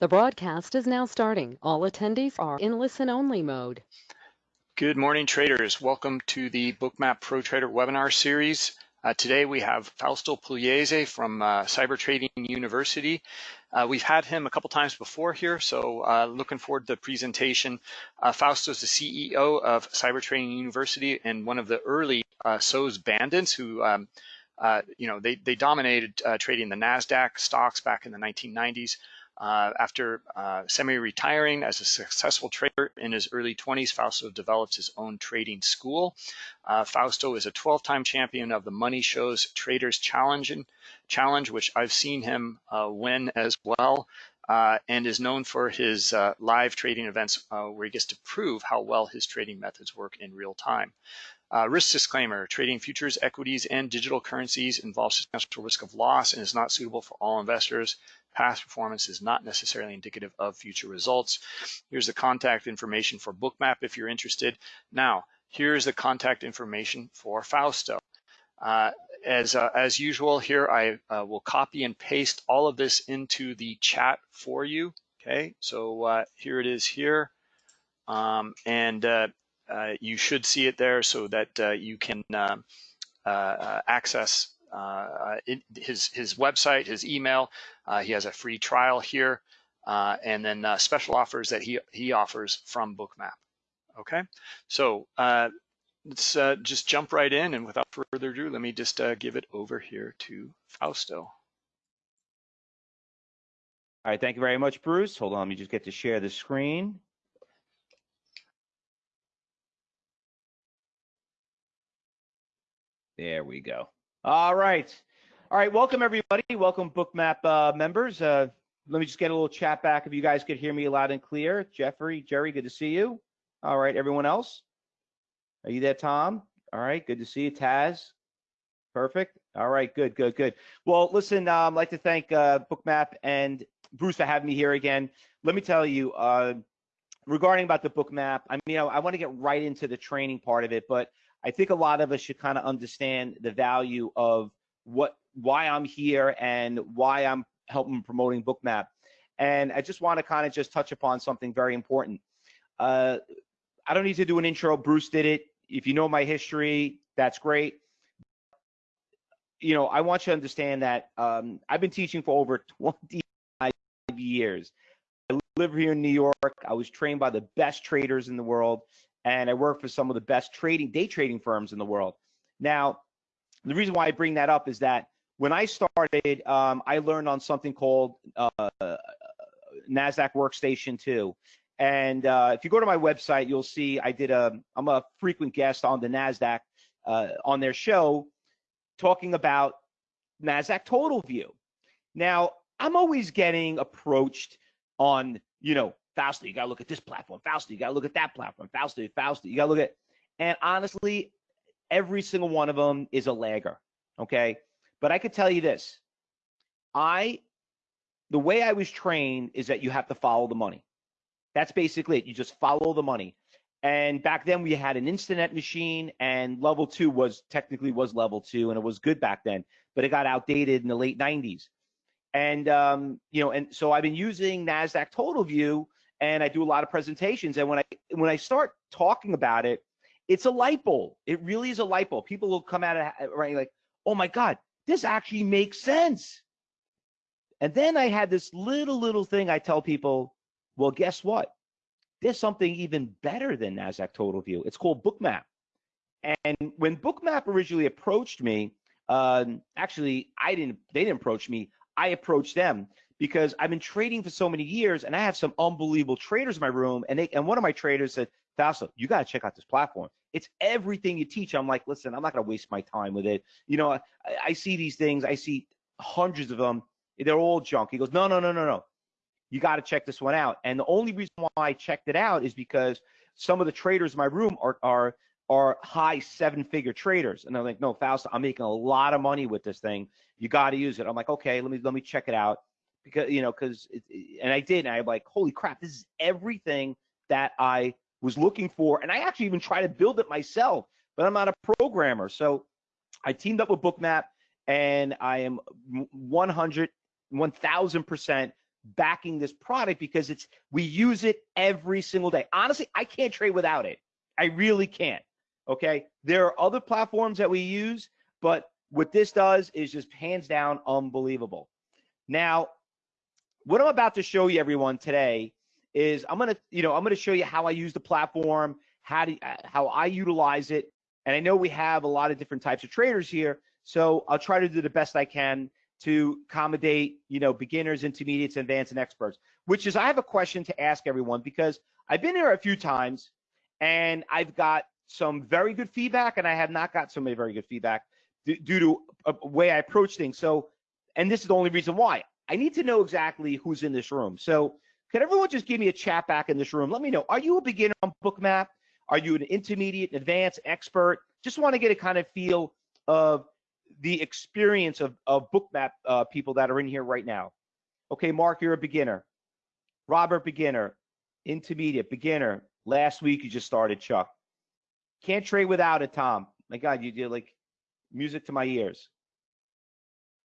The broadcast is now starting. All attendees are in listen-only mode. Good morning, traders. Welcome to the Bookmap Pro Trader webinar series. Uh, today we have Fausto Pugliese from uh, Cyber Trading University. Uh, we've had him a couple times before here, so uh, looking forward to the presentation. Uh, Fausto is the CEO of Cyber Trading University and one of the early uh, SOES bandits who um, you know, they, they dominated trading the NASDAQ stocks back in the 1990s. Uh, after uh, semi-retiring as a successful trader in his early 20s, Fausto developed his own trading school. Uh, Fausto is a 12-time champion of the Money Show's Traders Challenge, challenge which I've seen him uh, win as well. Uh, and is known for his uh, live trading events where he gets to prove how well his trading methods work in real time. Uh, risk disclaimer, trading futures, equities, and digital currencies involves substantial risk of loss and is not suitable for all investors. Past performance is not necessarily indicative of future results. Here's the contact information for Bookmap if you're interested. Now, here's the contact information for Fausto. Uh, as, uh, as usual here, I uh, will copy and paste all of this into the chat for you. Okay, so uh, here it is here. Um, and uh, uh, you should see it there so that you can access uh, his his website, his email. Uh, he has a free trial here, uh, and then special offers that he he offers from Bookmap. Okay, so let's just jump right in, and without further ado, let me just give it over here to Fausto. All right, thank you very much, Bruce. Hold on, let me just get to share the screen. There we go. All right. All right. Welcome, everybody. Welcome, Bookmap uh, members. Uh, let me just get a little chat back if you guys could hear me loud and clear. Jeffrey, Jerry, good to see you. All right. Everyone else? Are you there, Tom? All right. Good to see you. Taz? Perfect. All right. Good, good, good. Well, listen, uh, I'd like to thank uh, Bookmap and Bruce for having me here again. Let me tell you, uh, regarding about the Bookmap, I mean, I, I want to get right into the training part of it, but I think a lot of us should kind of understand the value of what why I'm here and why I'm helping promoting Bookmap. And I just want to kind of just touch upon something very important. Uh, I don't need to do an intro. Bruce did it. If you know my history, that's great. You know, I want you to understand that um, I've been teaching for over 25 years. I live here in New York. I was trained by the best traders in the world and I work for some of the best trading day trading firms in the world. Now, the reason why I bring that up is that when I started, um, I learned on something called uh, Nasdaq Workstation 2. And uh, if you go to my website, you'll see I did a. I'm a frequent guest on the Nasdaq uh, on their show, talking about Nasdaq Total View. Now, I'm always getting approached on, you know, Fausto, you got to look at this platform. Fausto, you got to look at that platform. Fausto, Fausto, you got to look at. And honestly, every single one of them is a lagger. Okay. But I could tell you this I, the way I was trained is that you have to follow the money. That's basically it. You just follow the money. And back then we had an Instinet machine and level two was technically was level two and it was good back then, but it got outdated in the late 90s. And um, you know, and so I've been using NASDAQ Total View and I do a lot of presentations. And when I when I start talking about it, it's a light bulb. It really is a light bulb. People will come at it right like, oh my God, this actually makes sense. And then I had this little little thing I tell people, well, guess what? There's something even better than NASDAQ Total View. It's called Bookmap. And when Bookmap originally approached me, um, actually, I didn't. They didn't approach me. I approached them because I've been trading for so many years and I have some unbelievable traders in my room. And they and one of my traders said, Fausto, you got to check out this platform. It's everything you teach. I'm like, listen, I'm not going to waste my time with it. You know, I, I see these things, I see hundreds of them. They're all junk. He goes, no, no, no, no, no. You got to check this one out. And the only reason why I checked it out is because some of the traders in my room are are are high seven figure traders. And I'm like, no, Fausto, I'm making a lot of money with this thing. You got to use it. I'm like, okay, let me let me check it out because you know because and I did and I'm like holy crap this is everything that I was looking for and I actually even try to build it myself but I'm not a programmer so I teamed up with Bookmap and I am 100 1000% backing this product because it's we use it every single day. Honestly, I can't trade without it. I really can't. Okay. There are other platforms that we use, but what this does is just hands down unbelievable. Now, what I'm about to show you everyone today is I'm gonna, you know, I'm gonna show you how I use the platform, how to, uh, how I utilize it, and I know we have a lot of different types of traders here, so I'll try to do the best I can to accommodate, you know, beginners, intermediates, advanced, and experts. Which is, I have a question to ask everyone because I've been here a few times, and I've got some very good feedback, and I have not got so many very good feedback due to a way I approach things. So, and this is the only reason why I need to know exactly who's in this room. So, could everyone just give me a chat back in this room? Let me know. Are you a beginner on Bookmap? Are you an intermediate, advanced, expert? Just want to get a kind of feel of the experience of, of Bookmap uh, people that are in here right now. Okay, Mark, you're a beginner. Robert, beginner. Intermediate, beginner. Last week you just started, Chuck. Can't trade without it, Tom. My God, you did like music to my ears.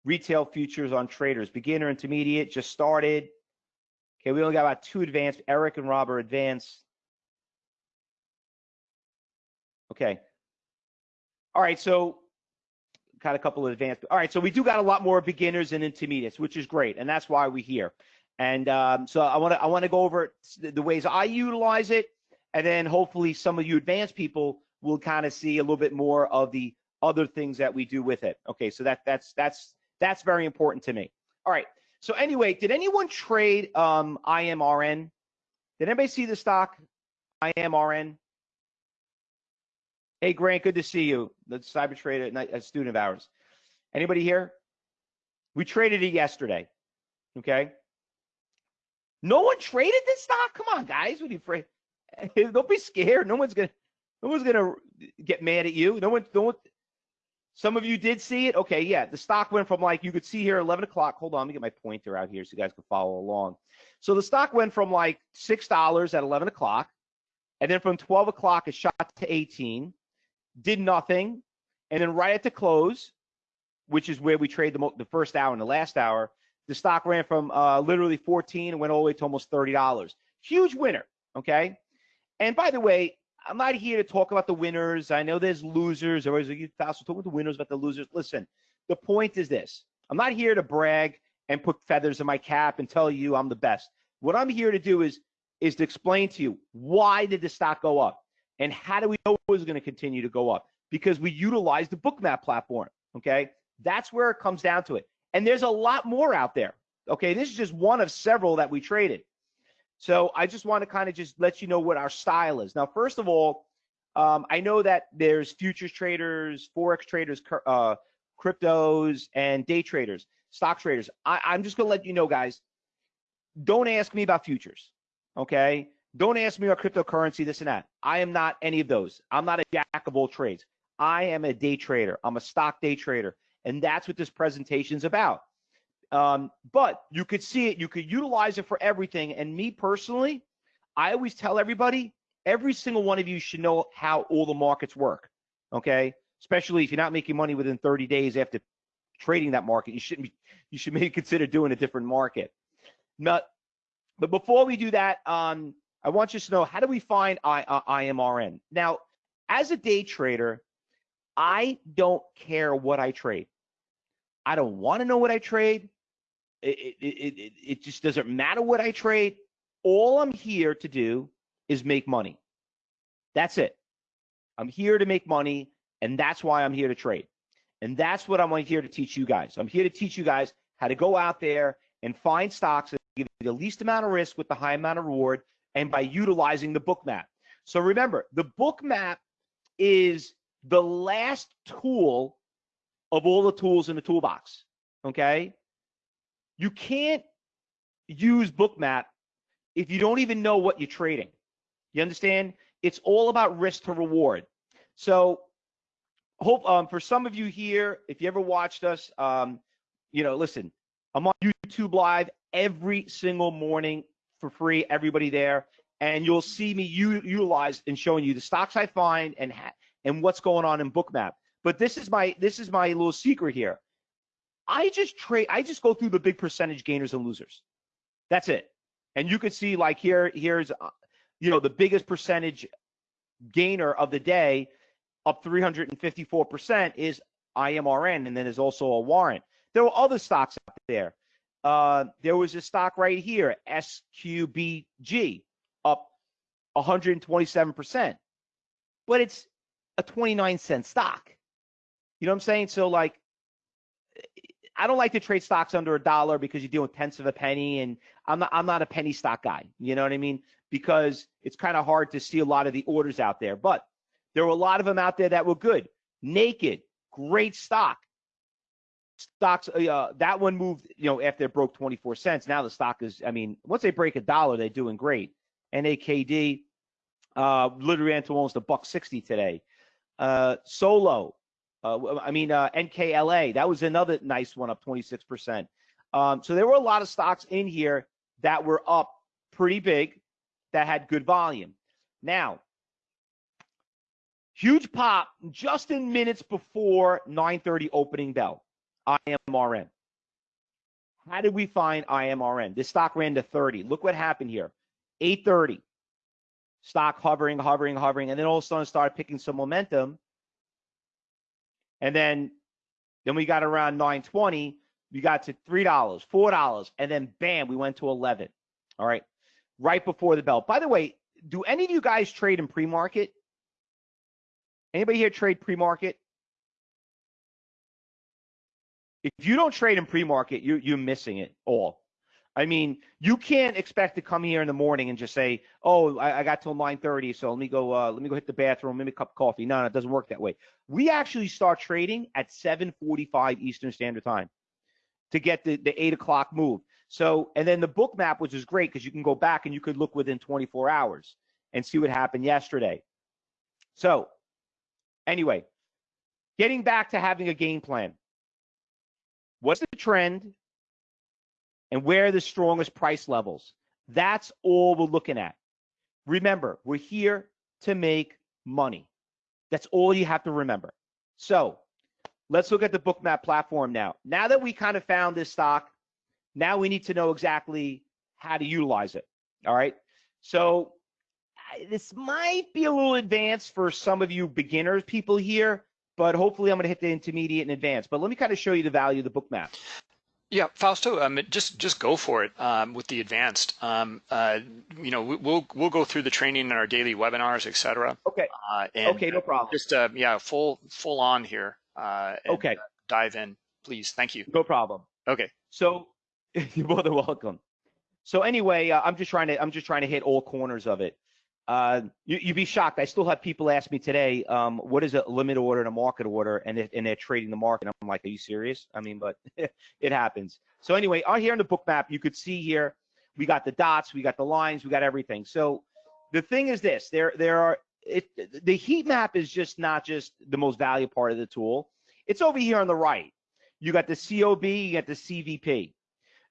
Retail futures on traders, beginner, intermediate, just started. Okay, we only got about two advanced. Eric and Rob are advanced. Okay. All right, so got a couple of advanced. All right, so we do got a lot more beginners and intermediates, which is great, and that's why we're here. And um, so I want to I want to go over the ways I utilize it, and then hopefully some of you advanced people will kind of see a little bit more of the other things that we do with it. Okay, so that that's that's that's very important to me. All right. So anyway, did anyone trade um, IMRN? Did anybody see the stock IMRN? Hey Grant, good to see you. The cyber trader, a student of ours. Anybody here? We traded it yesterday. Okay. No one traded this stock. Come on, guys. What are you afraid? Don't be scared. No one's gonna. No one's gonna get mad at you. No one. No one. Some of you did see it. Okay, yeah. The stock went from like you could see here 11 o'clock. Hold on, let me get my pointer out here so you guys can follow along. So the stock went from like six dollars at 11 o'clock, and then from 12 o'clock it shot to 18, did nothing, and then right at the close, which is where we trade the, the first hour and the last hour, the stock ran from uh, literally 14 and went all the way to almost $30. Huge winner. Okay. And by the way, I'm not here to talk about the winners. I know there's losers. Everybody's like, you talk about the winners, about the losers. Listen, the point is this. I'm not here to brag and put feathers in my cap and tell you I'm the best. What I'm here to do is is to explain to you why did the stock go up and how do we know it was going to continue to go up? Because we utilize the Bookmap platform. Okay, that's where it comes down to it. And there's a lot more out there. Okay, this is just one of several that we traded. So I just want to kind of just let you know what our style is. Now, first of all, um, I know that there's futures traders, forex traders, uh, cryptos, and day traders, stock traders. I, I'm just gonna let you know, guys. Don't ask me about futures, okay? Don't ask me about cryptocurrency, this and that. I am not any of those. I'm not a jack of all trades. I am a day trader. I'm a stock day trader, and that's what this presentation is about. Um, but you could see it, you could utilize it for everything. And me personally, I always tell everybody, every single one of you should know how all the markets work. Okay. Especially if you're not making money within 30 days after trading that market, you shouldn't be, you should maybe consider doing a different market. Not, but before we do that, um, I want you to know how do we find I, uh, IMRN? Now, as a day trader, I don't care what I trade. I don't want to know what I trade. It, it, it, it just doesn't matter what I trade. All I'm here to do is make money. That's it. I'm here to make money, and that's why I'm here to trade. And that's what I'm here to teach you guys. I'm here to teach you guys how to go out there and find stocks that give you the least amount of risk with the high amount of reward and by utilizing the Bookmap. So remember, the Bookmap is the last tool of all the tools in the toolbox. Okay? You can't use Bookmap if you don't even know what you're trading. You understand? It's all about risk to reward. So, hope um, for some of you here, if you ever watched us, um, you know, listen, I'm on YouTube Live every single morning for free. Everybody there, and you'll see me utilize and showing you the stocks I find and and what's going on in Bookmap. But this is my this is my little secret here. I just trade, I just go through the big percentage gainers and losers. That's it. And you could see like here, here's, uh, you know, the biggest percentage gainer of the day, up 354% is IMRN, and then there's also a warrant. There were other stocks out there. Uh, there was a stock right here, SQBG, up 127%, but it's a 29 cent stock. You know what I'm saying? So like, I don't like to trade stocks under a dollar because you're doing tenths of a penny, and I'm not I'm not a penny stock guy. You know what I mean? Because it's kind of hard to see a lot of the orders out there, but there were a lot of them out there that were good. Naked, great stock. Stocks, uh, that one moved, you know, after it broke 24 cents. Now the stock is, I mean, once they break a dollar, they're doing great. NAKD, uh, literally ran to almost a buck 60 today. Uh, Solo, uh, I mean, uh, NKLA, that was another nice one up 26%. Um, so there were a lot of stocks in here that were up pretty big that had good volume. Now, huge pop just in minutes before 9:30 opening bell. IMRN. How did we find IMRN? This stock ran to 30. Look what happened here. 8:30. Stock hovering, hovering, hovering, and then all of a sudden started picking some momentum. And then then we got around 9:20, we got to $3, $4, and then bam, we went to 11. All right. Right before the bell. By the way, do any of you guys trade in pre-market? Anybody here trade pre-market? If you don't trade in pre-market, you you're missing it all. I mean, you can't expect to come here in the morning and just say, "Oh, I, I got till 9:30, so let me go. Uh, let me go hit the bathroom, maybe a cup of coffee." No, no, it doesn't work that way. We actually start trading at 7:45 Eastern Standard Time to get the the eight o'clock move. So, and then the Bookmap, which is great because you can go back and you could look within 24 hours and see what happened yesterday. So, anyway, getting back to having a game plan. What's the trend? And where are the strongest price levels? That's all we're looking at. Remember, we're here to make money. That's all you have to remember. So let's look at the Bookmap platform now. Now that we kind of found this stock, now we need to know exactly how to utilize it. All right. So this might be a little advanced for some of you beginners people here, but hopefully I'm going to hit the intermediate and advanced. But let me kind of show you the value of the Bookmap. Yeah, Fausto, um, just just go for it um, with the advanced. Um, uh, you know, we, will we'll go through the training in our daily webinars, et cetera. Okay. Uh, and okay, no problem. Just uh, yeah, full full on here. Uh, and, okay. Uh, dive in, please. Thank you. No problem. Okay. So you're more than welcome. So anyway, uh, I'm just trying to I'm just trying to hit all corners of it. Uh, you, would be shocked. I still have people ask me today, um, what is a limit order and a market order, and, it, and they're trading the market. I'm like, are you serious? I mean, but it happens. So anyway, out here in the Bookmap, you could see here, we got the dots, we got the lines, we got everything. So the thing is this, there there are it, the heat map is just not just the most valuable part of the tool. It's over here on the right. You got the COB, you got the CVP.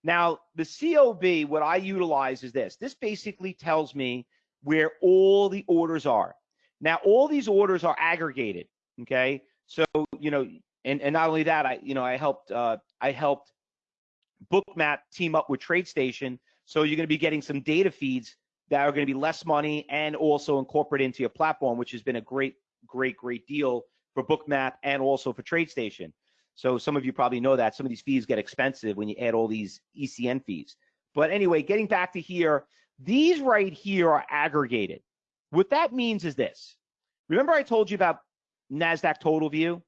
Now, the COB, what I utilize is this. This basically tells me where all the orders are. Now, all these orders are aggregated. Okay, so you know, and and not only that, I you know I helped uh, I helped Bookmap team up with TradeStation, so you're going to be getting some data feeds that are going to be less money and also incorporate into your platform, which has been a great, great, great deal for Bookmap and also for TradeStation. So some of you probably know that some of these fees get expensive when you add all these ECN fees. But anyway, getting back to here, these right here are aggregated. What that means is this. Remember I told you about NASDAQ Total View?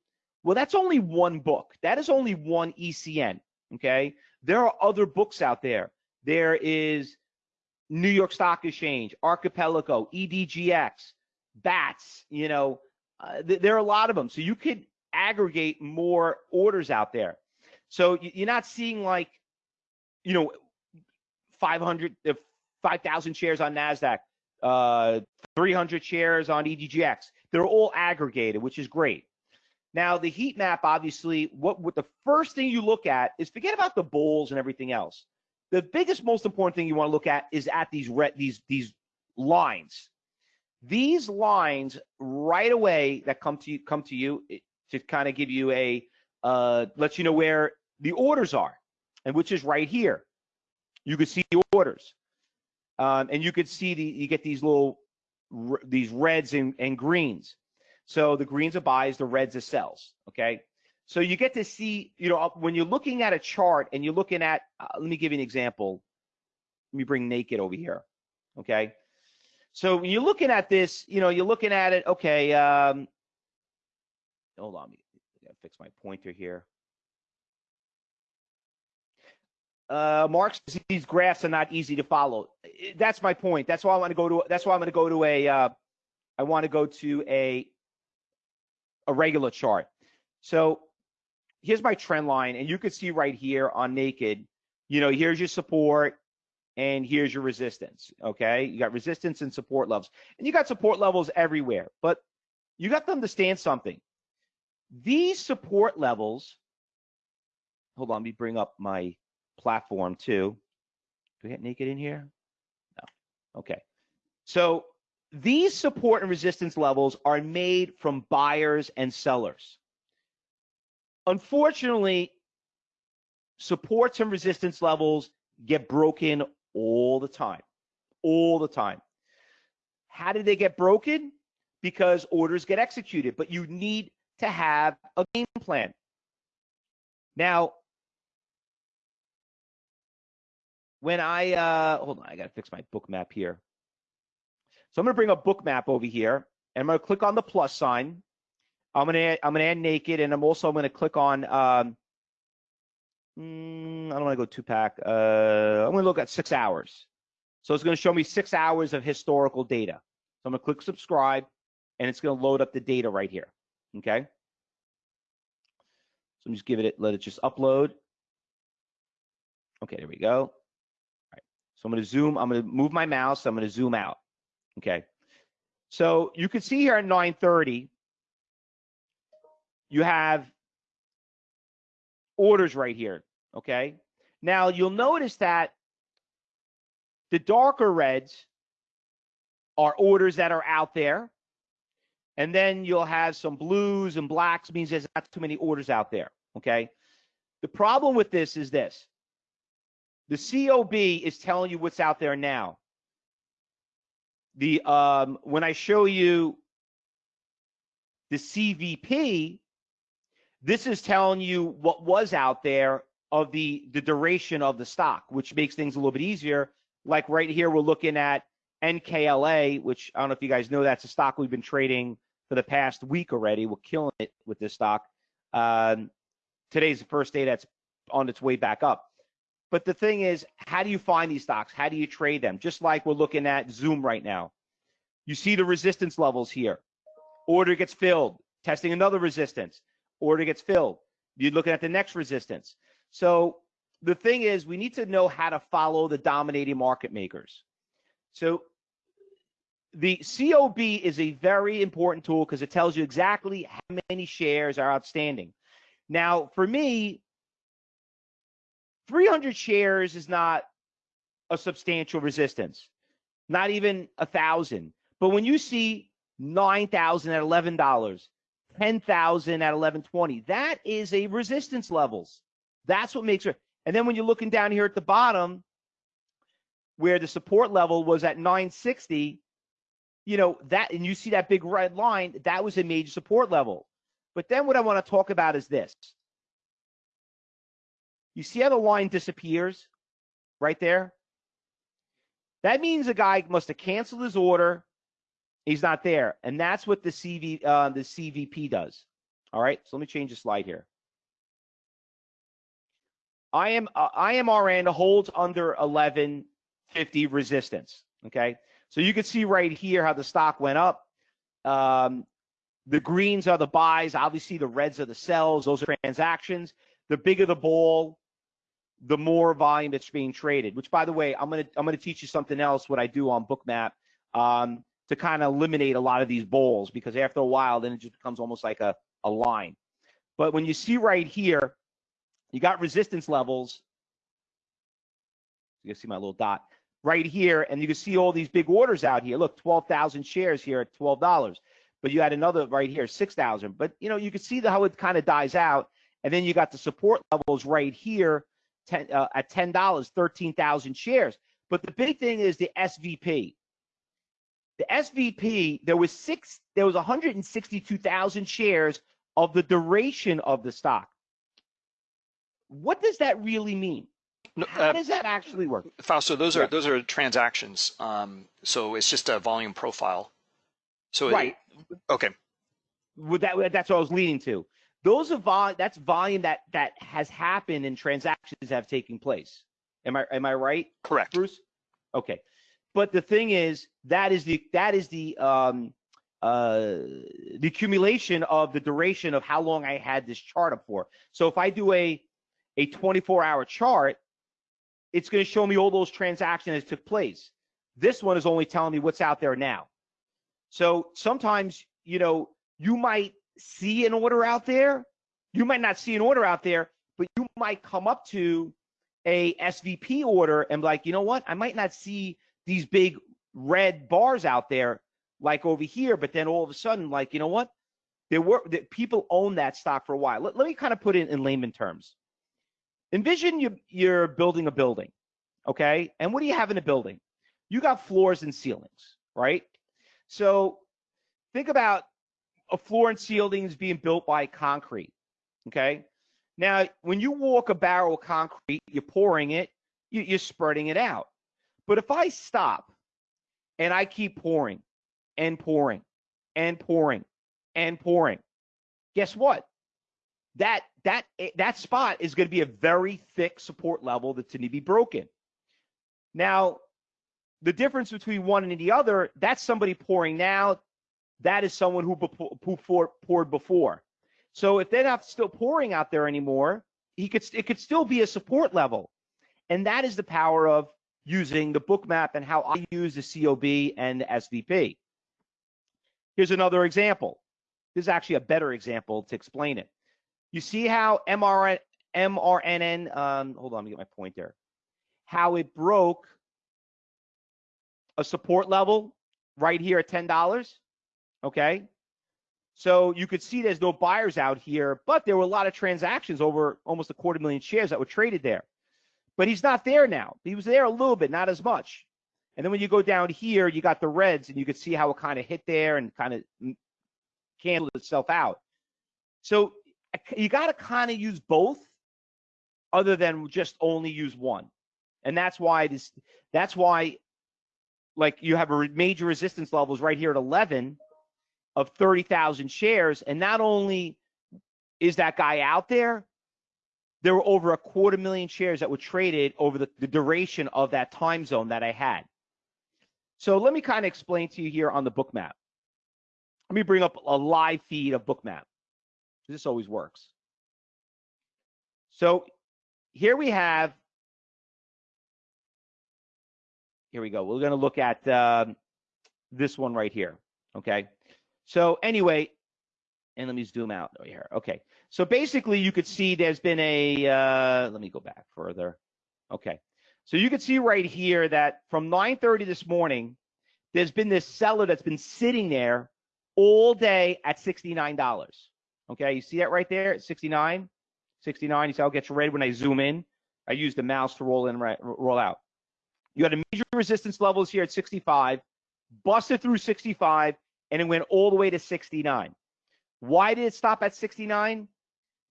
Well, that's only one book. That is only one ECN, okay? There are other books out there. There is New York Stock Exchange, Archipelago, EDGX, BATS, you know, uh, th there are a lot of them. So you could aggregate more orders out there. So you're not seeing like, you know, 500, 5,000 shares on NASDAQ, uh, 300 shares on EDGX. They're all aggregated, which is great. Now, the heat map, obviously, what, what the first thing you look at is forget about the bulls and everything else. The biggest, most important thing you want to look at is at these red, these these lines. These lines right away that come to you come to you to kind of give you a uh, let you know where the orders are, and which is right here. you can see the orders, um, and you could see the you get these little these reds and, and greens. So the greens are buys, the reds are sells. Okay. So you get to see, you know, when you're looking at a chart and you're looking at, uh, let me give you an example. Let me bring naked over here. Okay. So when you're looking at this, you know, you're looking at it. Okay. Um, hold on. Gotta fix my pointer here. Uh, Marx, these graphs are not easy to follow. That's my point. That's why I want to go to. That's why I'm going to go to a. Uh, I want to go to a a regular chart. So here's my trend line, and you can see right here on naked. You know, here's your support, and here's your resistance. Okay, you got resistance and support levels, and you got support levels everywhere. But you got to understand something. These support levels. Hold on, let me bring up my platform too. Do we get naked in here? No. Okay. So these support and resistance levels are made from buyers and sellers. Unfortunately, supports and resistance levels get broken all the time. All the time. How did they get broken? Because orders get executed, but you need to have a game plan. Now, when I uh, hold on, I gotta fix my Bookmap here. So I'm gonna bring a Bookmap over here, and I'm gonna click on the plus sign. I'm gonna add, I'm gonna add naked, and I'm also gonna click on. Um, mm, I don't want to go two pack. Uh, I'm gonna look at six hours. So it's gonna show me six hours of historical data. So I'm gonna click subscribe, and it's gonna load up the data right here. Okay. So I'm just give it, let it just upload. Okay, there we go. So I'm going to zoom, I'm going to move my mouse, I'm going to zoom out. Okay. So you can see here at 930, you have orders right here. Okay. Now you'll notice that the darker reds are orders that are out there. And then you'll have some blues and blacks means there's not too many orders out there. Okay. The problem with this is this the COB is telling you what's out there now. The um, when I show you the CVP, this is telling you what was out there of the the duration of the stock, which makes things a little bit easier. Like right here, we're looking at NKLA, which I don't know if you guys know that's a stock we've been trading for the past week already. We're killing it with this stock. Um, today's the first day that's on its way back up. But the thing is, how do you find these stocks? How do you trade them? Just like we're looking at Zoom right now. You see the resistance levels here. Order gets filled, testing another resistance. Order gets filled. You're looking at the next resistance. So the thing is, we need to know how to follow the dominating market makers. So the COB is a very important tool because it tells you exactly how many shares are outstanding. Now, for me, 300 shares is not a substantial resistance, not even a thousand. But when you see 9,000 at $11, 10,000 at 11.20, that is a resistance levels. That's what makes it. And then when you're looking down here at the bottom, where the support level was at 960, you know that, and you see that big red line, that was a major support level. But then what I want to talk about is this. You see how the line disappears right there? That means the guy must have canceled his order. He's not there, and that's what the CV uh, the CVP does. All right, so let me change the slide here. I am uh, IMRN holds under 1150 resistance. Okay, so you can see right here how the stock went up. Um, the greens are the buys. Obviously, the reds are the sells. Those are transactions. The bigger the ball, the more volume that's being traded. Which, by the way, I'm gonna I'm gonna teach you something else. What I do on Bookmap um, to kind of eliminate a lot of these bowls because after a while, then it just becomes almost like a a line. But when you see right here, you got resistance levels. You can see my little dot right here, and you can see all these big orders out here. Look, 12,000 shares here at $12. But you had another right here, 6,000. But you know, you can see the, how it kind of dies out. And then you got the support levels right here 10 uh, at ten dollars, thirteen thousand shares. But the big thing is the SVP. The SVP, there was six, there was 162,000 shares of the duration of the stock. What does that really mean? No, How uh, does that actually work? Fausto, those Yeah. are those are transactions. Um, so it's just a volume profile. So it- Right. okay. Would that that's what I was leading to. Those are vol that's volume that that has happened and transactions have taken place. Am I am I right, Correct. Bruce? Okay. But the thing is, that is the that is the um uh the accumulation of the duration of how long I had this chart up for. So if I do a a 24 hour chart, it's going to show me all those transactions that took place. This one is only telling me what's out there now. So sometimes, you know, you might see an order out there. You might not see an order out there, but you might come up to a SVP order and be like, you know what? I might not see these big red bars out there like over here, but then all of a sudden, like, you know what? There were that people own that stock for a while. Let, let me kind of put it in layman terms. Envision you, you're building a building, okay? And what do you have in a building? You got floors and ceilings, right? So think about a floor and ceilings being built by concrete, okay? Now, when you walk a barrel of concrete, you're pouring it, you, you're spreading it out. But if I stop and I keep pouring and pouring and pouring and pouring, guess what? That that eh, that spot is going to be a very thick support level that's going to be broken. Now, the difference between one and the other, that's somebody pouring now. That is someone who, who pour- poured before. So if they're not still pouring out there anymore, he could it could still be a support level, and that is the power of using the Bookmap and how I use the COB and the SVP. Here's another example. This is actually a better example to explain it. You see how MRN, MRNN, um, hold on, let me get my point there. How it broke a support level right here at $10. Okay. So you could see there's no buyers out here, but there were a lot of transactions over almost a quarter million shares that were traded there. But he's not there now. He was there a little bit, not as much. And then when you go down here, you got the reds, and you could see how it kind of hit there and kind of candled itself out. So you got to kind of use both, other than just only use one. And that's why this. That's why, like you have a major resistance levels right here at 11 of 30,000 shares, and not only is that guy out there, there were over a quarter million shares that were traded over the, the duration of that time zone that I had. So let me kind of explain to you here on the Bookmap. Let me bring up a live feed of Bookmap. This always works. So here we have, here we go. We're going to look at um, this one right here. Okay. So anyway, and let me zoom out here. Okay. So basically you could see there's been a, uh, let me go back further. Okay. So you can see right here that from 9:30 this morning, there's been this seller that's been sitting there all day at $69. Okay, you see that right there at 69? 69, you see how it gets red when I zoom in? I use the mouse to roll in, right, roll out. You had a major resistance levels here at 65, busted through 65, and it went all the way to 69. Why did it stop at 69?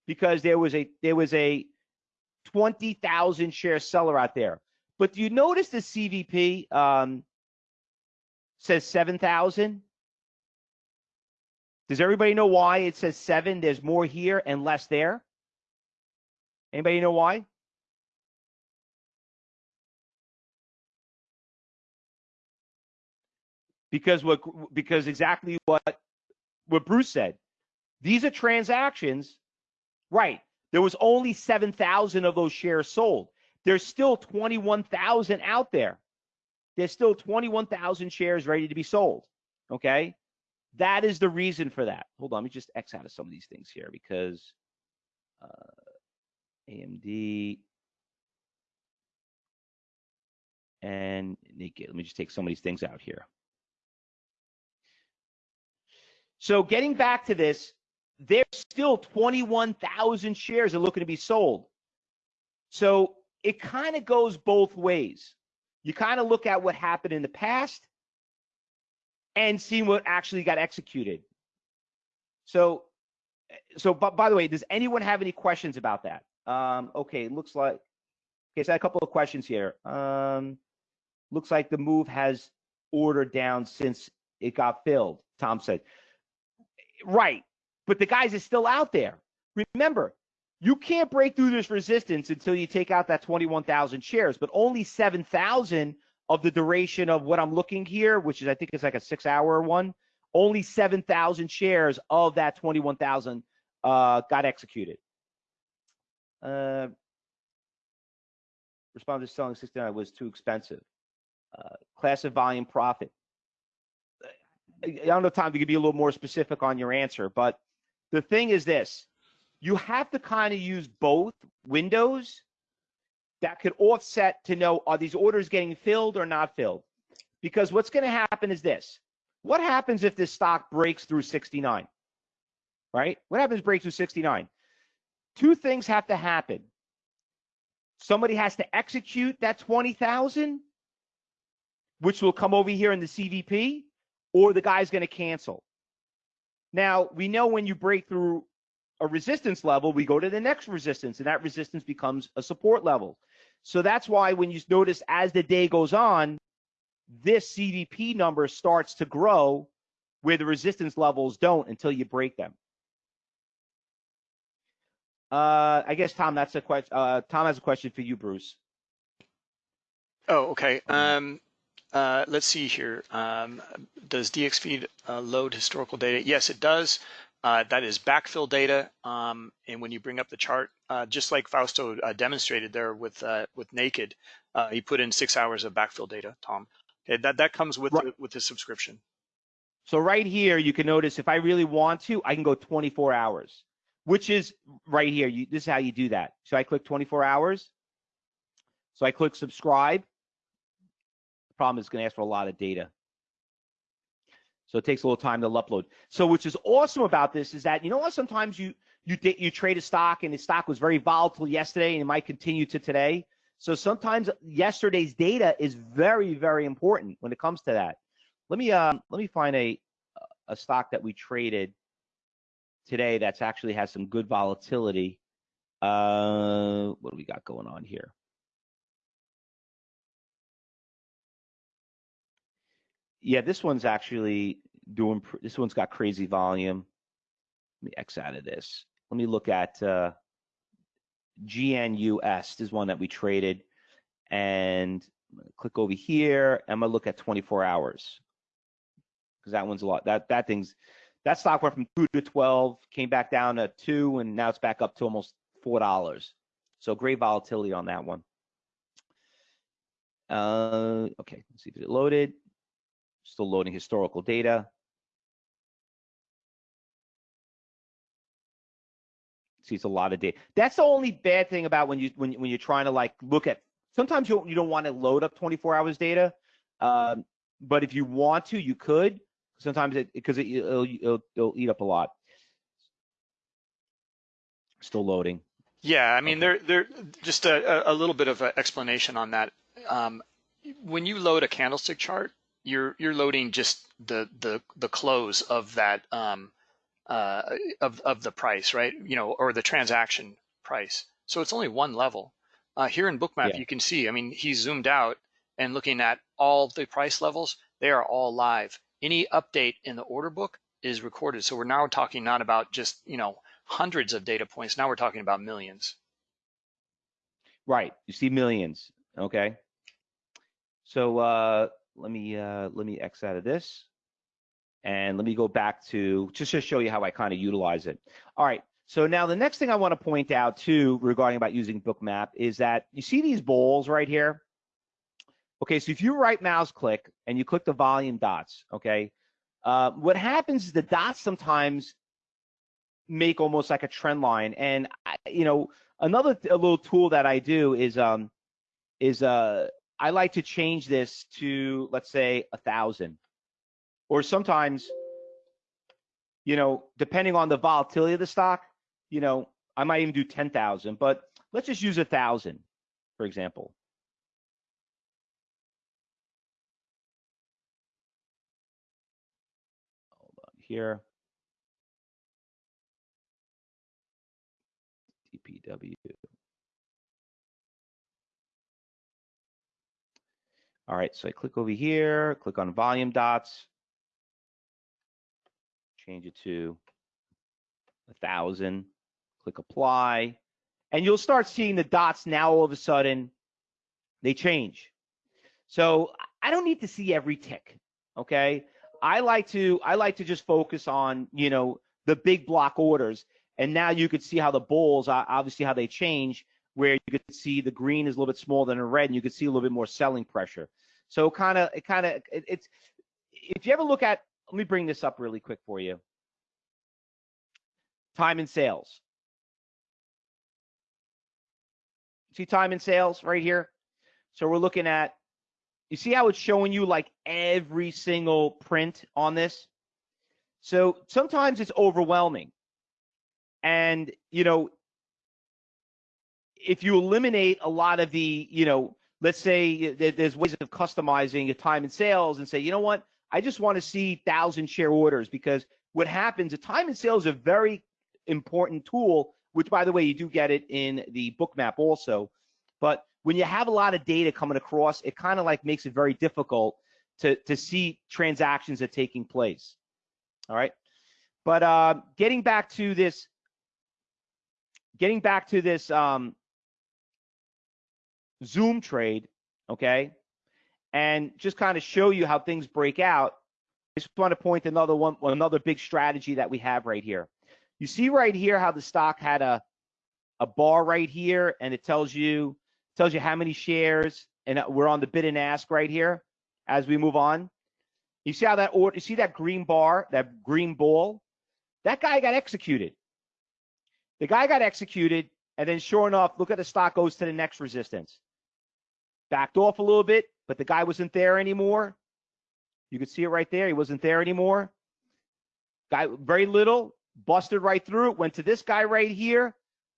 Because there was a there was a 20,000 share seller out there. But do you notice the CVP um, says 7,000? Does everybody know why it says seven? There's more here and less there. Anybody know why? Because what? Because exactly what what Bruce said. These are transactions, right? There was only seven thousand of those shares sold. There's still twenty-one thousand out there. There's still twenty-one thousand shares ready to be sold. Okay. That is the reason for that. Hold on, let me just X out of some of these things here because uh, AMD and Nikkei. Let me just take some of these things out here. So getting back to this, there's still 21,000 shares are looking to be sold. So it kind of goes both ways. You kind of look at what happened in the past and see what actually got executed. So, so but by the way, does anyone have any questions about that? Um, okay, looks like okay, so a couple of questions here. Um, looks like the move has ordered down since it got filled, Tom said. Right, but the guys is still out there. Remember, you can't break through this resistance until you take out that 21,000 shares, but only 7,000 of the duration of what I'm looking here, which is I think it's like a six hour one, only 7,000 shares of that 21,000 uh, got executed. Uh, responded selling 69 was too expensive. Uh, class of volume profit. I don't know, Tom, you could be a little more specific on your answer, but the thing is this you have to kind of use both windows that could offset to know are these orders getting filled or not filled? Because what's going to happen is this. What happens if this stock breaks through 69? Right? What happens breaks through 69? Two things have to happen. Somebody has to execute that 20,000, which will come over here in the CVP, or the guy's going to cancel. Now, we know when you break through a resistance level, we go to the next resistance, and that resistance becomes a support level. So that's why when you notice as the day goes on, this CDP number starts to grow where the resistance levels don't until you break them. Uh, I guess Tom, that's a question. Uh, Tom has a question for you, Bruce. Oh, okay. Um, uh, let's see here. Um, does DXFeed uh, load historical data? Yes, it does. Uh, that is backfill data. Um, and when you bring up the chart, uh, just like Fausto uh, demonstrated there with uh, with Naked, uh, he put in six hours of backfill data, Tom. Okay, that, that comes with, right. the, with the subscription. So right here, you can notice if I really want to, I can go 24 hours, which is right here. You, this is how you do that. So I click 24 hours. So I click subscribe. Problem is going to ask for a lot of data. So it takes a little time to upload. So which is awesome about this is that you know what? Sometimes you you you trade a stock and the stock was very volatile yesterday and it might continue to today. So sometimes yesterday's data is very very important when it comes to that. Let me um let me find a a stock that we traded today that's actually has some good volatility. Uh, what do we got going on here? Yeah, this one's actually doing, this one's got crazy volume. Let me X out of this. Let me look at uh, GNUS. This is one that we traded. And click over here. I'm going to look at 24 hours because that one's a lot. That, that thing's, that stock went from 2 to 12, came back down to 2, and now it's back up to almost $4. So great volatility on that one. Uh, okay, let's see if it loaded. Still loading historical data. See, it's a lot of data. That's the only bad thing about when you when when you're trying to like look at. Sometimes you you don't want to load up 24 hours data, um, but if you want to, you could. Sometimes it because it, it'll, it'll, it'll eat up a lot. Still loading. Yeah, I mean, okay. there, there, just a, a little bit of an explanation on that. Um, when you load a candlestick chart, you're you're loading just the the the close of that um, uh, of of the price, right? You know, or the transaction price. So it's only one level. Uh, here in Bookmap, yeah. you can see. I mean, he's zoomed out and looking at all the price levels. They are all live. Any update in the order book is recorded. So we're now talking not about just you know hundreds of data points. Now we're talking about millions. Right. You see millions. Okay. So uh, let me uh, let me X out of this. And let me go back to just to show you how I kind of utilize it. All right. So now the next thing I want to point out too regarding about using Bookmap is that you see these bowls right here. Okay, so if you right mouse click and you click the volume dots, okay, uh, what happens is the dots sometimes make almost like a trend line. And I, you know, another a little tool that I do is um is uh I like to change this to, let's say, a thousand. Or sometimes, you know, depending on the volatility of the stock, you know, I might even do 10,000, but let's just use a thousand. for example. Hold on here. TPW. All right, so I click over here, click on volume dots, change it to a thousand, click apply, and you'll start seeing the dots now all of a sudden they change. So I don't need to see every tick, okay? I like to I like to just focus on, you know, the big block orders. And now you could see how the bulls, obviously how they change, where you could see the green is a little bit smaller than the red, and you could see a little bit more selling pressure. So kind of, it kind of, it, it's, if you ever look at, let me bring this up really quick for you. Time and sales. See time and sales right here? So we're looking at, you see how it's showing you like every single print on this? So sometimes it's overwhelming. And, you know, if you eliminate a lot of the, you know, let's say there's ways of customizing your time and sales and say, you know what, I just want to see thousand share orders because what happens, the time and sales is a very important tool, which by the way, you do get it in the Bookmap also. But when you have a lot of data coming across, it kind of like makes it very difficult to, to see transactions that are taking place. All right. But uh, getting back to this, getting back to this um, Zoom trade, okay, and just kind of show you how things break out. I just want to point another one, another big strategy that we have right here. You see right here how the stock had a a bar right here, and it tells you tells you how many shares, and uh, we're on the bid and ask right here as we move on. You see how that order, you see that green bar, that green ball? That guy got executed. The guy got executed, and then sure enough, look at the stock goes to the next resistance backed off a little bit, but the guy wasn't there anymore. You could see it right there. He wasn't there anymore. Guy very little, busted right through went to this guy right here.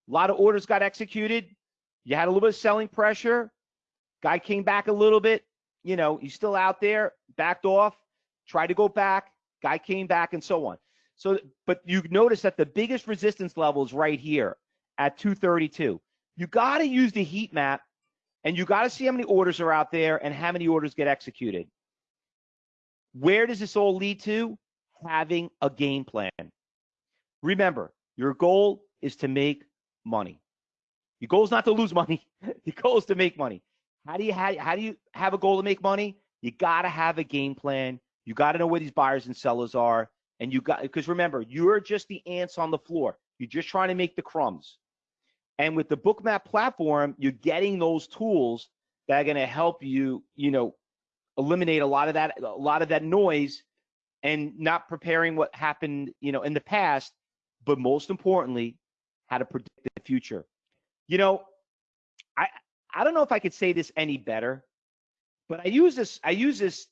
A lot of orders got executed. You had a little bit of selling pressure. Guy came back a little bit. You know, he's still out there, backed off, tried to go back. Guy came back and so on. So, but you notice that the biggest resistance level is right here at 232. You got to use the heat map and you got to see how many orders are out there and how many orders get executed. Where does this all lead to? Having a game plan. Remember, your goal is to make money. Your goal is not to lose money. Your goal is to make money. How do you how, how do you have a goal to make money? You got to have a game plan. You got to know where these buyers and sellers are, and you got because remember, you're just the ants on the floor. You're just trying to make the crumbs. And with the Bookmap platform, you're getting those tools that are going to help you, you know, eliminate a lot of that, a lot of that noise, and not preparing what happened, you know, in the past, but most importantly, how to predict the future. You know, I I don't know if I could say this any better, but I use this I use this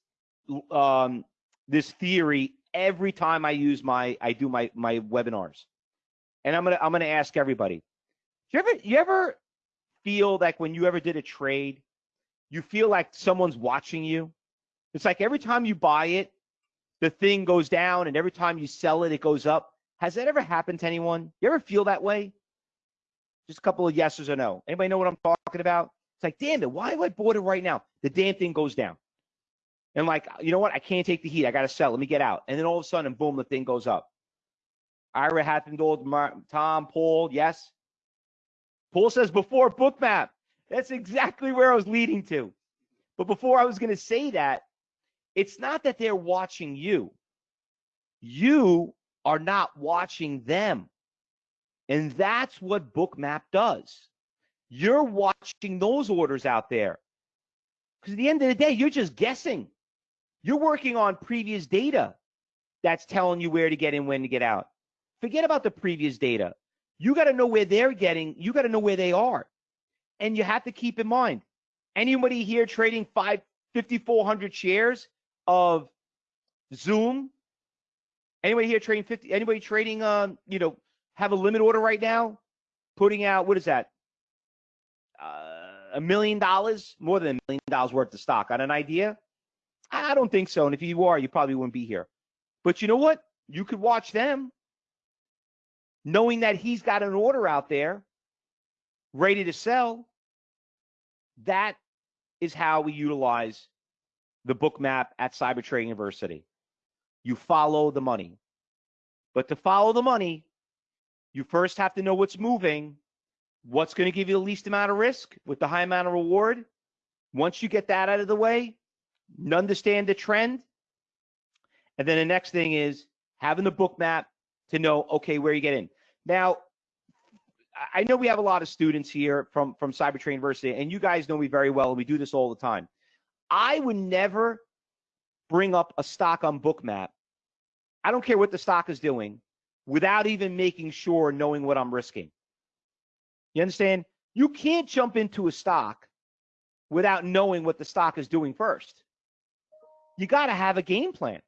um, this theory every time I use my I do my my webinars, and I'm gonna I'm gonna ask everybody you ever you ever feel like when you ever did a trade, you feel like someone's watching you? It's like every time you buy it, the thing goes down, and every time you sell it, it goes up. Has that ever happened to anyone? You ever feel that way? Just a couple of yeses or no. Anybody know what I'm talking about? It's like, damn it, why have I bought it right now? The damn thing goes down. And like, uh, you know what? I can't take the heat. I got to sell. Let me get out. And then all of a sudden, boom, the thing goes up. Ira to Tom, Paul, yes. Paul says before bookmap. That's exactly where I was leading to. But before I was going to say that, it's not that they're watching you. You are not watching them. And that's what bookmap does. You're watching those orders out there. Because at the end of the day, you're just guessing. You're working on previous data that's telling you where to get in, when to get out. Forget about the previous data. You got to know where they're getting, you got to know where they are. And you have to keep in mind anybody here trading five, 5,400 shares of Zoom? Anybody here trading 50? Anybody trading, um, you know, have a limit order right now? Putting out, what is that? Uh, a million dollars, more than a million dollars worth of stock on an idea? I don't think so. And if you are, you probably wouldn't be here. But you know what? You could watch them knowing that he's got an order out there ready to sell. That is how we utilize the Bookmap at Cyber Trading University. You follow the money. But to follow the money, you first have to know what's moving, what's going to give you the least amount of risk with the high amount of reward. Once you get that out of the way, understand the trend. And then the next thing is having the Bookmap to know, okay, where you get in. Now, I know we have a lot of students here from, from Cyber Trading University, and you guys know me very well, and we do this all the time. I would never bring up a stock on Bookmap. I don't care what the stock is doing without even making sure knowing what I'm risking. You understand? You can't jump into a stock without knowing what the stock is doing first. You got to have a game plan.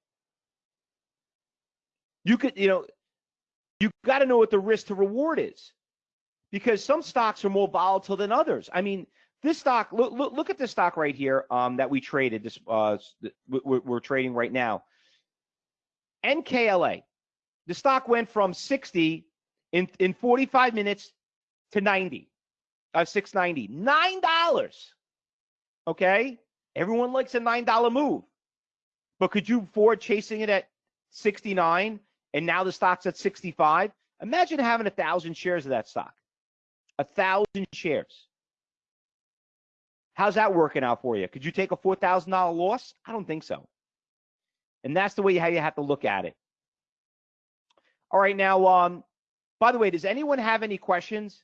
You could, you know, you got to know what the risk to reward is because some stocks are more volatile than others. I mean, this stock, look, look, look at this stock right here um, that we traded. This uh, we're, we're trading right now. NKLA. The stock went from 60 in in 45 minutes to 90, uh, 690, nine dollars. Okay, everyone likes a nine dollar move, but could you afford chasing it at 69 and now the stock's at 65? Imagine having a thousand shares of that stock, a thousand shares. How's that working out for you? Could you take a four thousand dollar loss? I don't think so. And that's the way how you have to look at it. All right, now, um, by the way, does anyone have any questions?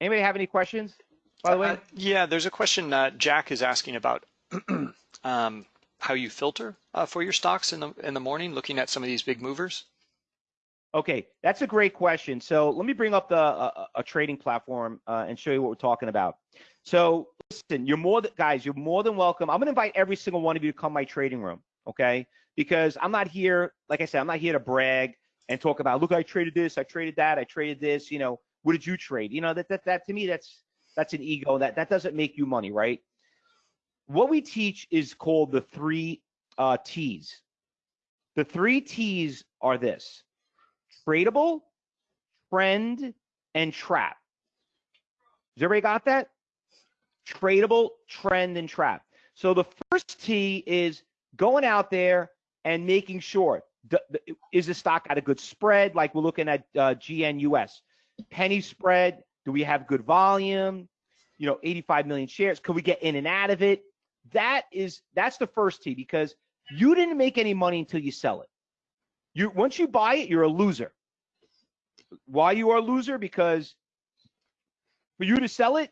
Anybody have any questions? By the way, uh, yeah, there's a question uh, Jack is asking about um, how you filter uh, for your stocks in the in the morning, looking at some of these big movers. Okay, that's a great question. So let me bring up the uh, a trading platform uh, and show you what we're talking about. So listen, you're more than guys, you're more than welcome. I'm gonna invite every single one of you to come my trading room, okay? Because I'm not here, like I said, I'm not here to brag and talk about, look, I traded this, I traded that, I traded this. You know, what did you trade? You know, that that that to me, that's that's an ego. That that doesn't make you money, right? What we teach is called the three uh, T's. The three T's are this tradable, trend, and trap. Has everybody got that? Tradable, trend, and trap. So the first T is going out there and making sure the, the, is the stock at a good spread, like we're looking at uh, GNUS. Penny spread, do we have good volume? You know, 85 million shares. Could we get in and out of it? That is that's the first T because you didn't make any money until you sell it. You once you buy it, you're a loser. Why you are a loser? Because for you to sell it,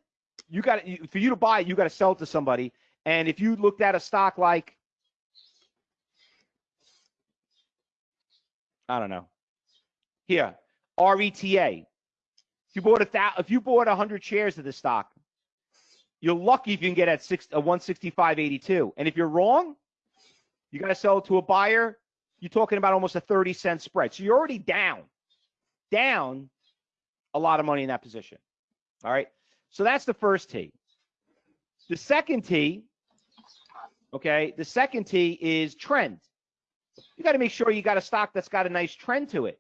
you got for you to buy it, you got to sell it to somebody. And if you looked at a stock like I don't know, here RETA, if you bought a if you bought hundred shares of the stock, you're lucky if you can get at six a 165.82. And if you're wrong, you got to sell it to a buyer you're talking about almost a 30 cent spread. So you're already down, down a lot of money in that position. All right. So that's the first T. The second T, okay, the second T is trend. You got to make sure you got a stock that's got a nice trend to it.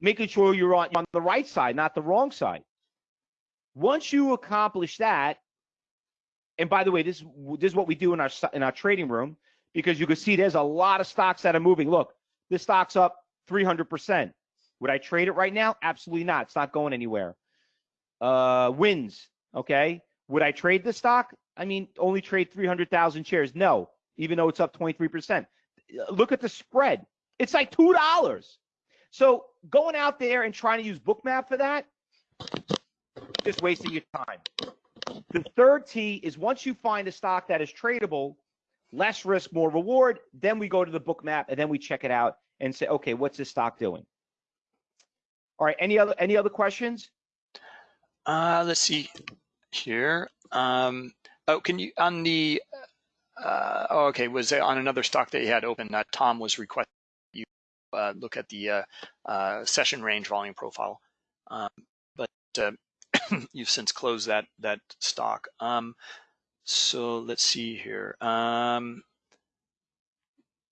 Making sure you're on, on the right side, not the wrong side. Once you accomplish that, and by the way, this this is what we do in our in our trading room because you can see there's a lot of stocks that are moving. Look, this stock's up 300%. Would I trade it right now? Absolutely not. It's not going anywhere. Uh, wins. Okay. Would I trade the stock? I mean, only trade 300,000 shares. No, even though it's up 23%. Look at the spread. It's like $2. So going out there and trying to use Bookmap for that, just wasting your time. The third T is once you find a stock that is tradable, less risk, more reward. Then we go to the Bookmap and then we check it out and say, okay, what's this stock doing? All right, any other any other questions? Uh, let's see here. Um, oh, can you on the? Uh, oh, okay, was on another stock that you had open that Tom was requesting you uh, look at the uh, uh, session range volume profile. Um, but uh, you've since closed that that stock. Um, so let's see here. Um,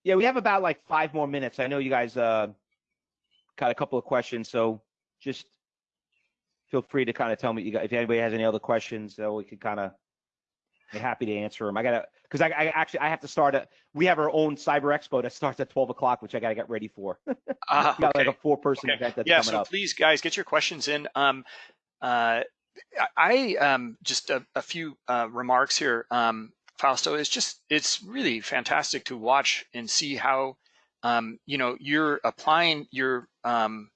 Yeah, we have about like five more minutes. I know you guys uh, got a couple of questions, so just feel free to kind of tell me you got, if anybody has any other questions, so we could kind of be happy to answer them. I gotta because I, I actually I have to start. A, we have our own cyber expo that starts at twelve o'clock, which I gotta get ready for. ah, we got like a four person Okay. event that's yeah, coming so up. please, guys, get your questions in. Um, uh, I um, just a, a few uh, remarks here. Um, Fausto, it's just it's really fantastic to watch and see how um, you know you're applying your um,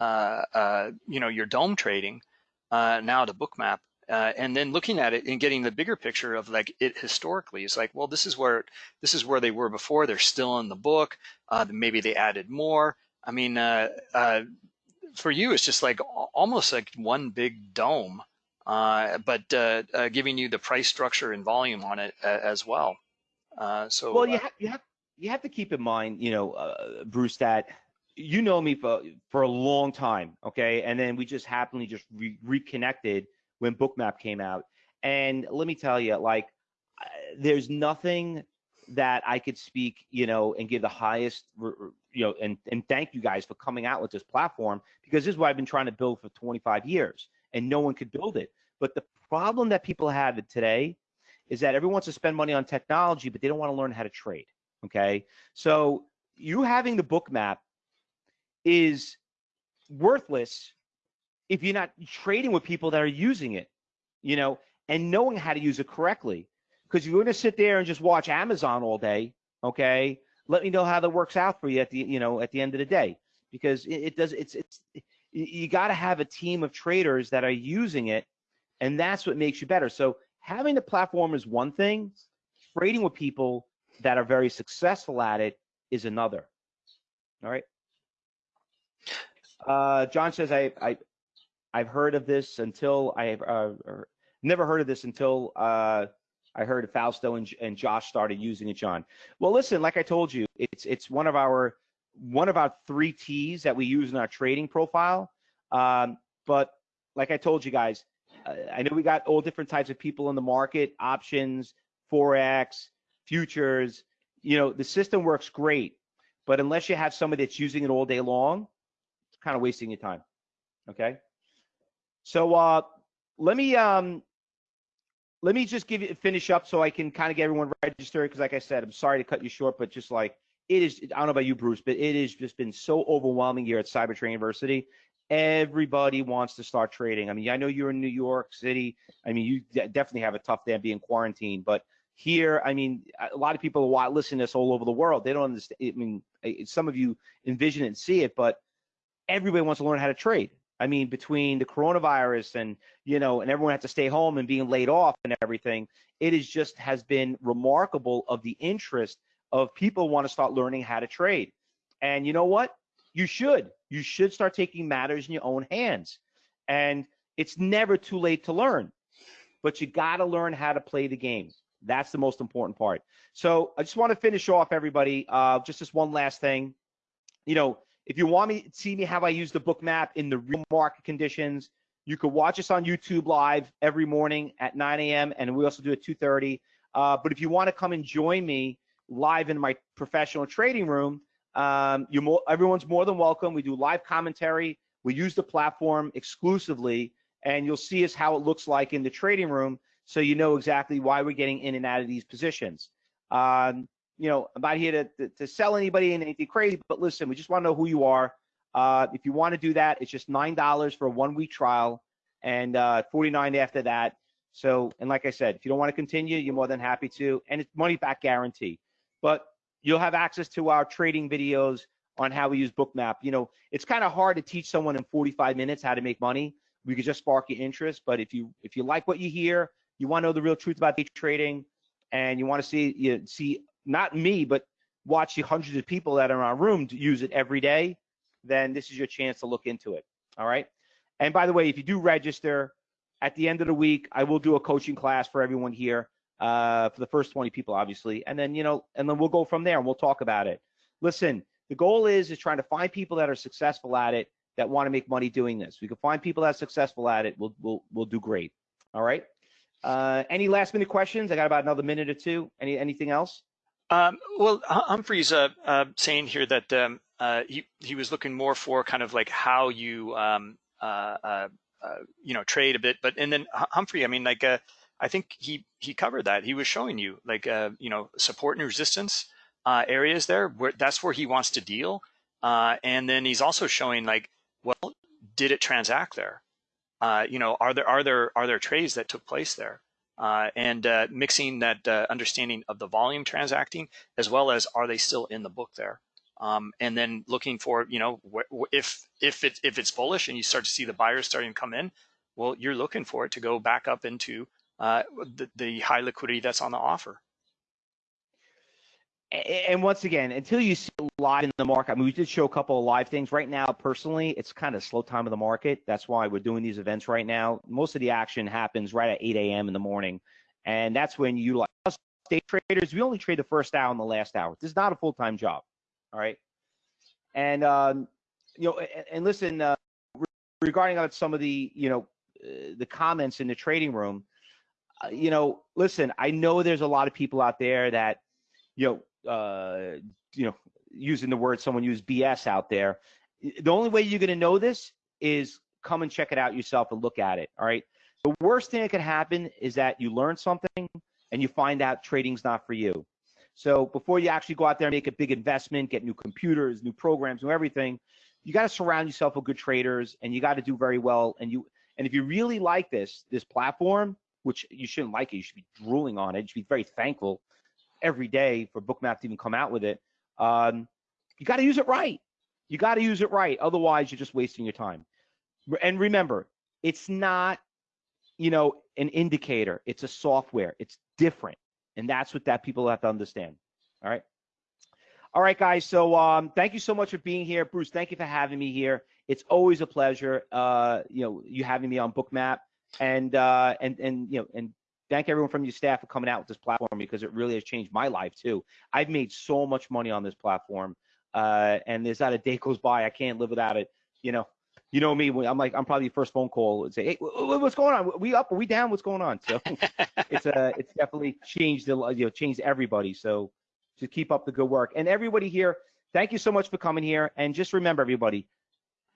uh, uh, you know your DOM trading uh, now to Bookmap. Uh, and then looking at it and getting the bigger picture of like it historically is like well this is where this is where they were before they're still in the book uh, maybe they added more i mean uh, uh, for you it's just like almost like one big DOM uh, but uh, uh, giving you the price structure and volume on it uh, as well. Uh, so Well, you uh, have you have you have to keep in mind, you know, uh, Bruce, that you know me for for a long time, okay, and then we just happily just re- reconnected when Bookmap came out, and let me tell you, like, there's nothing that I could speak, you know, and give the highest, you know, and and thank you guys for coming out with this platform because this is what I've been trying to build for 25 years, and no one could build it. But the problem that people have today is that everyone wants to spend money on technology, but they don't want to learn how to trade. Okay. So you having the Bookmap is worthless if you're not trading with people that are using it, you know, and knowing how to use it correctly. Because you're going to sit there and just watch Amazon all day, okay? Let me know how that works out for you at the, you know, at the end of the day. Because it, it does, it's, it's, you- got to have a team of traders that are using it, and that's what makes you better. So having the platform is one thing, trading with people that are very successful at it is another. All right. Uh, John says I I I've heard of this until I have uh, er, never heard of this until uh, I heard Fausto and, and Josh started using it. John. Well, listen, like I told you, it's it's one of our one of our three T's that we use in our trading profile. Um, but like I told you guys, I know we got all different types of people in the market, options, forex, futures. You know, the system works great, but unless you have somebody that's using it all day long, it's kind of wasting your time. Okay. So uh, let me um, let me just give you finish up so I can kind of get everyone registered because, like I said, I'm sorry to cut you short, but just like it is, I don't know about you, Bruce, but it has just been so overwhelming here at Cyber Trading University. Everybody wants to start trading. I mean, I know you're in New York City. I mean, you definitely have a tough day being quarantined, but here, I mean, a lot of people listen to this all over the world. They don't understand. I mean, some of you envision it and see it, but everybody wants to learn how to trade. I mean, between the coronavirus and you know, and everyone had to stay home and being laid off and everything, it is just has been remarkable of the interest of people want to start learning how to trade. And you know what? You should. You should start taking matters in your own hands. And it's never too late to learn, but you got to learn how to play the game. That's the most important part. So I just want to finish off, everybody. Uh, just this one last thing. You know, if you want me to see me how I use the Bookmap in the real market conditions, you could watch us on YouTube live every morning at 9 a.m. and we also do it 2:30. Uh, but if you want to come and join me live in my professional trading room, um, more, everyone's more than welcome. We do live commentary. We use the platform exclusively, and you'll see us how it looks like in the trading room, so you know exactly why we're getting in and out of these positions. Um, you know, I'm not here to, to, to sell anybody in anything crazy, but listen, we just want to know who you are. Uh, if you want to do that, it's just nine dollars for a one week trial and uh, 49 after that. So, and like I said, if you don't want to continue, you're more than happy to, and it's money back guarantee. But you'll have access to our trading videos on how we use Bookmap. You know, it's kind of hard to teach someone in 45 minutes how to make money. We could just spark your interest, but if you if you like what you hear, you want to know the real truth about day trading, and you want to see you see not me, but watch the hundreds of people that are in our room to use it every day, then this is your chance to look into it. All right. And by the way, if you do register at the end of the week, I will do a coaching class for everyone here uh, for the first 20 people, obviously, and then you know, and then we'll go from there and we'll talk about it. Listen, the goal is is trying to find people that are successful at it that want to make money doing this. We can find people that are successful at it. We'll we'll we'll do great. All right. Uh, any last minute questions? I got about another minute or two. Any anything else? Um, well, Humphrey's uh, uh, saying here that um, uh, he he was looking more for kind of like how you um, uh, uh, uh, you know trade a bit, but and then Humphrey, I mean, like I think he he covered that. He was showing you like you know support and resistance areas there. Where that's where he wants to deal, and then he's also showing like, well, did it transact there? you know, are there are there are there trades that took place there? Uh, and uh, mixing that uh, understanding of the volume transacting as well as are they still in the book there? Um, and then looking for you know if if it if it's bullish and you start to see the buyers starting to come in well you're looking for it to go back up into uh, the, the high liquidity that's on the offer and once again, until you see live in the market, I mean, we did show a couple of live things. Right now, personally, it's kind of slow time of the market. That's why we're doing these events right now. Most of the action happens right at 8 a.m. in the morning, and that's when you like us day traders. We only trade the first hour and the last hour. This is not a full time job. All right, and um, you know, and, and listen, uh, regarding some of the you know uh, the comments in the trading room, uh, you know, listen, I know there's a lot of people out there that you know uh, you know, using the word someone used BS out there. The only way you're going to know this is come and check it out yourself and look at it. All right. The worst thing that could happen is that you learn something and you find out trading's not for you. So before you actually go out there and make a big investment, get new computers, new programs, new everything, you got to surround yourself with good traders and you got to do very well. And you and if you really like this this platform, which you shouldn't like it, you should be drooling on it. You should be very thankful every day for Bookmap to even come out with it. Um, you got to use it right. You got to use it right. Otherwise, you're just wasting your time. And remember, it's not, you know, an indicator. It's a software. It's different, and that's what that people have to understand. All right. All right, guys. So um, thank you so much for being here, Bruce. Thank you for having me here. It's always a pleasure. Uh, you know, you having me on Bookmap, and uh, and and you know, and thank everyone from your staff for coming out with this platform because it really has changed my life too. I've made so much money on this platform, uh, and there's not a day goes by I can't live without it. You know, you know me. I'm like I'm probably the first phone call and say, hey, what's going on? We up? Are we down? What's going on? So it's a uh, it's definitely changed the you know changed everybody. So to keep up the good work and everybody here, thank you so much for coming here. And just remember, everybody,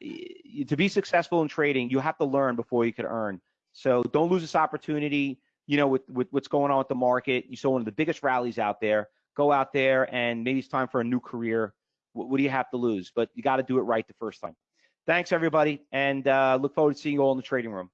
to be successful in trading, you have to learn before you can earn. So don't lose this opportunity you know, with, with what's going on with the market. You saw one of the biggest rallies out there. Go out there and maybe it's time for a new career. What, what do you have to lose? But you got to do it right the first time. Thanks, everybody, and uh, look forward to seeing you all in the trading room.